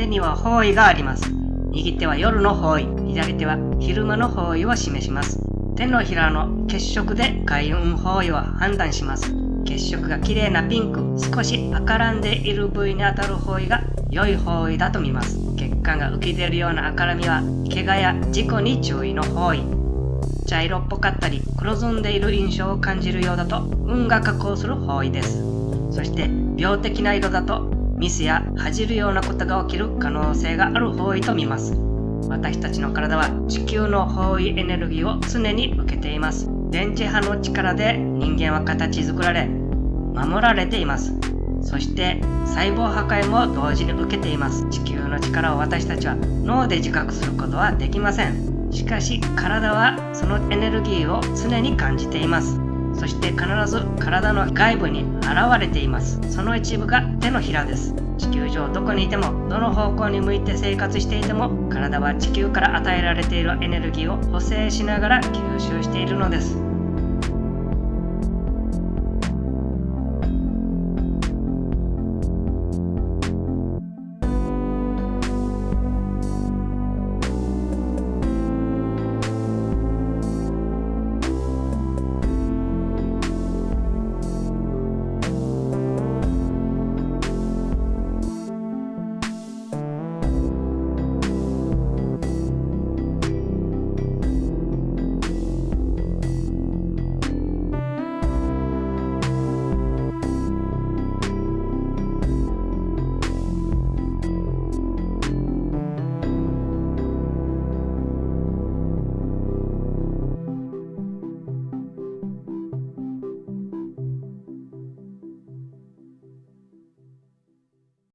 手には方位があります。右手は夜の方位、左手は昼間の方位を示します。手のひらの血色で開運方位を判断します。血色が綺麗なピンク、少し赤らんでいる部位に当たる方位が良い方位だと見ます。血管が浮き出るような赤らみは、怪我や事故に注意の方位。茶色っぽかったり、黒ずんでいる印象を感じるようだと、運が下降する方位です。そして、病的な色だと、ミスや恥じるようなことが起きる可能性がある方位と見ます。私たちの体は地球の方位エネルギーを常に受けています。電磁波の力で人間は形作られ、守られています。そして細胞破壊も同時に受けています地球の力を私たちは脳で自覚することはできませんしかし体はそのエネルギーを常に感じていますそして必ず体の外部に現れています。その一部が手のひらです。地球上どこにいてもどの方向に向いて生活していても体は地球から与えられているエネルギーを補正しながら吸収しているのです。